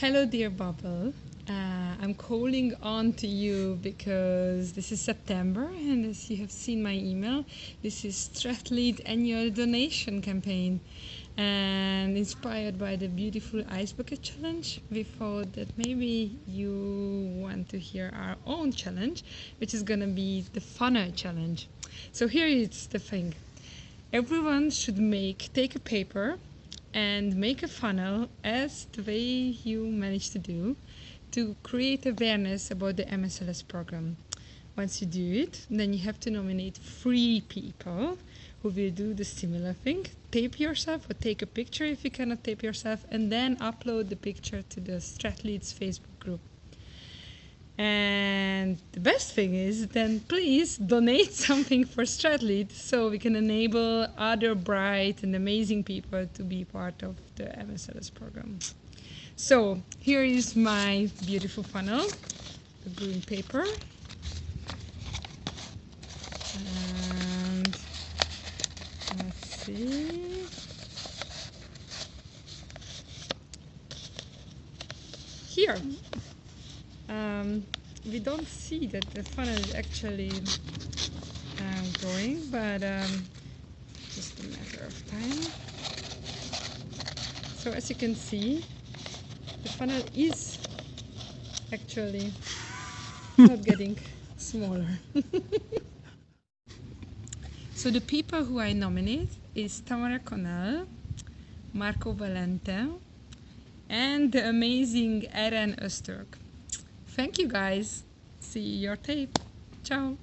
Hello, dear Bubble. Uh, I'm calling on to you because this is September, and as you have seen my email, this is Stratlead annual donation campaign. And inspired by the beautiful Ice Bucket Challenge, we thought that maybe you want to hear our own challenge, which is gonna be the funnel challenge. So here is the thing. Everyone should make take a paper and make a funnel as the way you managed to do to create awareness about the MSLS program. Once you do it, then you have to nominate three people who will do the similar thing. Tape yourself or take a picture if you cannot tape yourself, and then upload the picture to the Stratleads Facebook group. And the best thing is then please donate something for Stratlead so we can enable other bright and amazing people to be part of the MSLS program. So here is my beautiful funnel, the green paper. And let's see. Here, um, we don't see that the funnel is actually uh, going, but um, just a matter of time. So as you can see, the funnel is actually not getting smaller. so the people who I nominate is Tamara Connell, Marco Valente, and the amazing Eren Öztürk. Thank you guys. See your tape. Ciao.